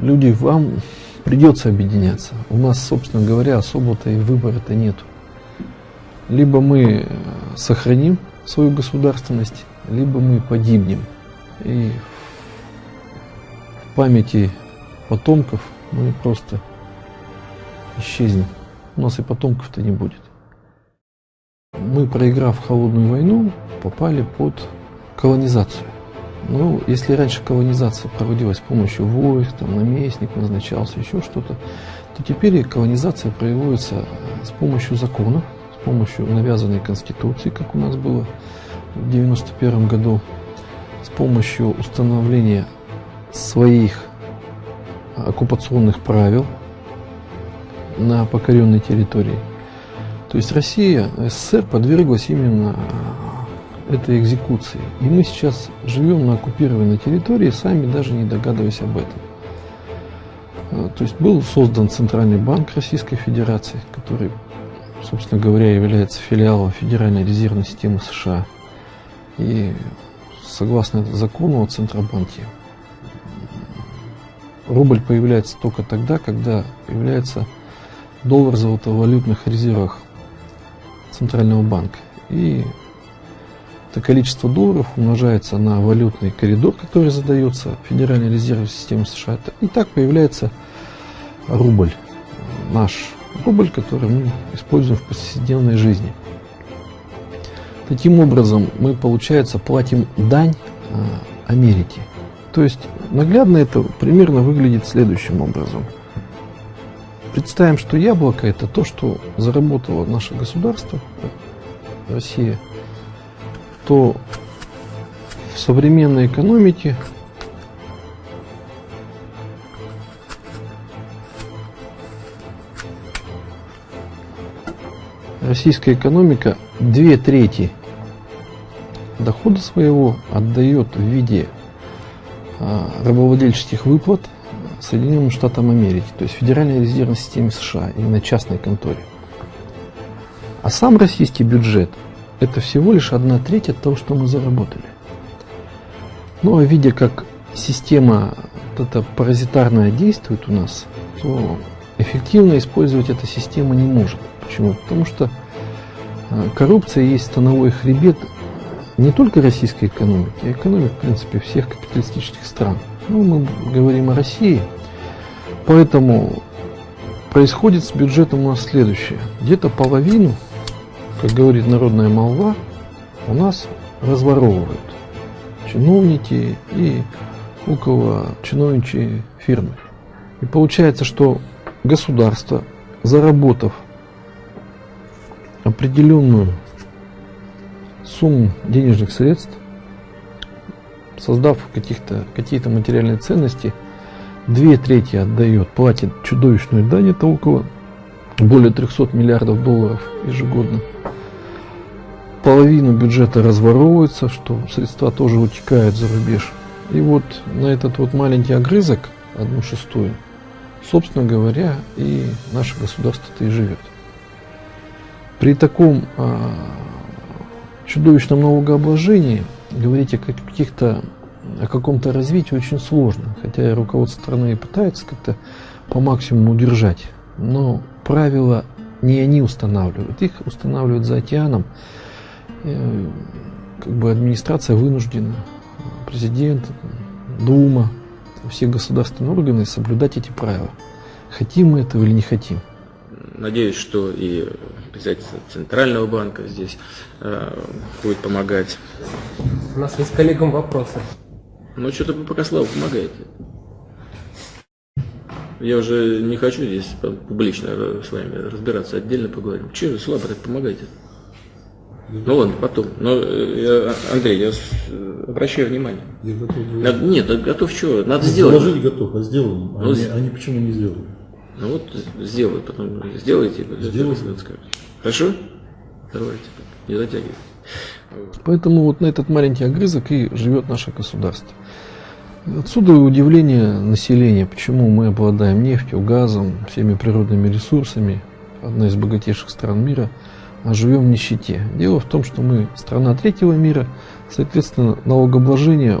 люди, вам придется объединяться. У нас, собственно говоря, особо-то и выбора-то нет. Либо мы сохраним свою государственность, либо мы погибнем. И в памяти потомков мы просто исчезнем. У нас и потомков-то не будет. Мы, проиграв холодную войну, попали под колонизацию. Ну, если раньше колонизация проводилась с помощью войск, там, наместник назначался, еще что-то, то теперь колонизация проводится с помощью законов, с помощью навязанной конституции, как у нас было в 91 году, с помощью установления своих оккупационных правил на покоренной территории. То есть Россия, СССР подверглась именно этой экзекуции. И мы сейчас живем на оккупированной территории, сами даже не догадываясь об этом. А, то есть был создан Центральный банк Российской Федерации, который, собственно говоря, является филиалом Федеральной резервной системы США. И согласно закону о Центробанке, рубль появляется только тогда, когда появляется доллар в золотовалютных резервах Центрального банка. И это количество долларов умножается на валютный коридор, который задается Федеральной резервной системой США. И так появляется рубль. Наш рубль, который мы используем в повседневной жизни. Таким образом, мы, получается, платим дань а, Америке. То есть, наглядно это примерно выглядит следующим образом. Представим, что яблоко – это то, что заработало наше государство, Россия – то в современной экономике российская экономика две трети дохода своего отдает в виде а, рабовладельческих выплат Соединенным Штатам Америки, то есть Федеральной резервной системе США, и на частной конторе. А сам российский бюджет – это всего лишь одна треть от того, что мы заработали. Ну а видя, как система вот эта паразитарная действует у нас, то эффективно использовать эта система не может. Почему? Потому что а, коррупция есть становой хребет не только российской экономики, а экономик, в принципе, всех капиталистических стран. Ну, мы говорим о России, поэтому происходит с бюджетом у нас следующее. Где-то половину как говорит народная молва, у нас разворовывают чиновники и около чиновничьи фирмы. И получается, что государство, заработав определенную сумму денежных средств, создав каких-то какие-то материальные ценности, две трети отдает, платит чудовищную дань, это около более 300 миллиардов долларов ежегодно половину бюджета разворовывается, что средства тоже утекают за рубеж. И вот на этот вот маленький огрызок, одну шестую, собственно говоря, и наше государство-то и живет. При таком а, чудовищном налогообложении говорить о каких-то о каком-то развитии очень сложно, хотя и руководство страны пытается как-то по максимуму удержать, но правила не они устанавливают, их устанавливают за океаном Э, как бы администрация вынуждена, президент, Дума, все государственные органы соблюдать эти правила. Хотим мы этого или не хотим. Надеюсь, что и председатель Центрального банка здесь э, будет помогать. У нас есть коллегам вопросы. Ну, что-то пока Слава помогает. Я уже не хочу здесь публично с вами разбираться, отдельно поговорим. Чего Слава так помогайте? Ну ладно, потом. Но, э, Андрей, я обращаю внимание. Я готов. Надо, нет, готов что? Надо ну, сделать. Положить готов, а сделаем. Ну, они, они почему не сделали? Ну вот сделают, потом сделайте. Сделайте. Хорошо? Давайте, не затягивайте. Поэтому вот на этот маленький огрызок и живет наше государство. Отсюда удивление населения, почему мы обладаем нефтью, газом, всеми природными ресурсами, одна из богатейших стран мира – а живем в нищете. Дело в том, что мы страна третьего мира, соответственно, налогообложение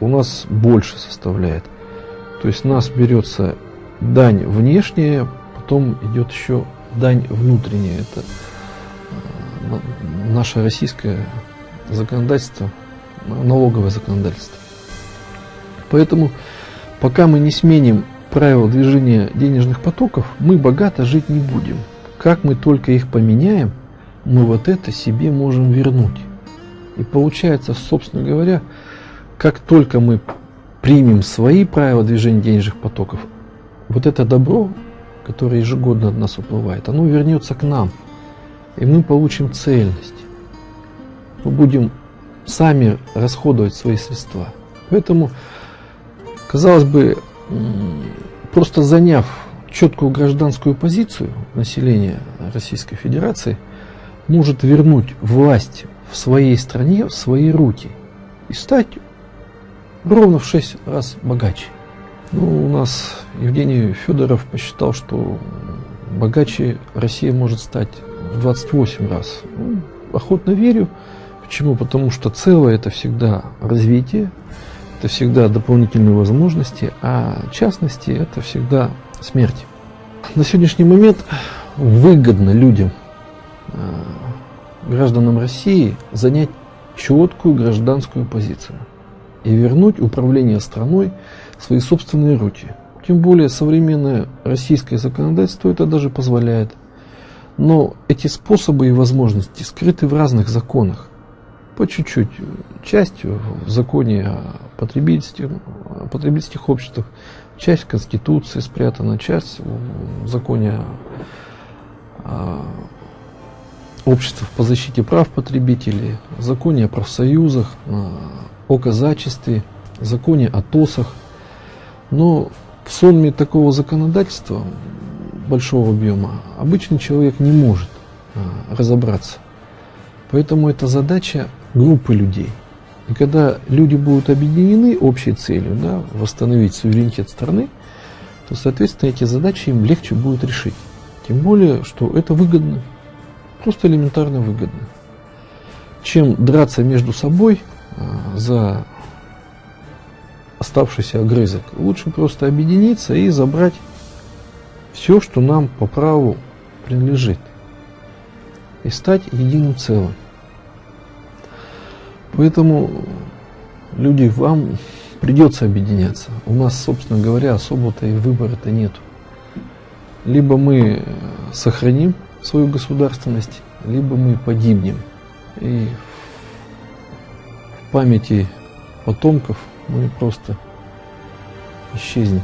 у нас больше составляет. То есть нас берется дань внешняя, потом идет еще дань внутренняя. Это э, наше российское законодательство, налоговое законодательство. Поэтому пока мы не сменим правила движения денежных потоков, мы богато жить не будем. Как мы только их поменяем, мы вот это себе можем вернуть. И получается, собственно говоря, как только мы примем свои правила движения денежных потоков, вот это добро, которое ежегодно от нас уплывает, оно вернется к нам. И мы получим цельность. Мы будем сами расходовать свои средства. Поэтому, казалось бы, просто заняв четкую гражданскую позицию населения Российской Федерации, может вернуть власть в своей стране в свои руки и стать ровно в 6 раз богаче. Ну, у нас Евгений Федоров посчитал, что богаче Россия может стать в 28 раз. Ну, охотно верю. Почему? Потому что целое это всегда развитие, это всегда дополнительные возможности, а частности это всегда смерть. На сегодняшний момент выгодно людям, э, гражданам России, занять четкую гражданскую позицию и вернуть управление страной в свои собственные руки. Тем более современное российское законодательство это даже позволяет. Но эти способы и возможности скрыты в разных законах. По чуть-чуть. Частью в законе о потребительских, о потребительских обществах, часть в Конституции спрятана, часть в законе о обществах по защите прав потребителей, законе о профсоюзах, о казачестве, законе о ТОСах. Но в сонме такого законодательства большого объема обычный человек не может а, разобраться. Поэтому это задача группы людей. И когда люди будут объединены общей целью, да, восстановить суверенитет страны, то, соответственно, эти задачи им легче будет решить. Тем более, что это выгодно, просто элементарно выгодно. Чем драться между собой а, за оставшийся огрызок. Лучше просто объединиться и забрать все, что нам по праву принадлежит. И стать единым целым. Поэтому, люди, вам придется объединяться. У нас, собственно говоря, особо-то и выбора-то нету. Либо мы сохраним свою государственность, либо мы погибнем. И в памяти потомков мы просто исчезнем.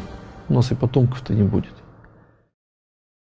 У нас и потомков-то не будет.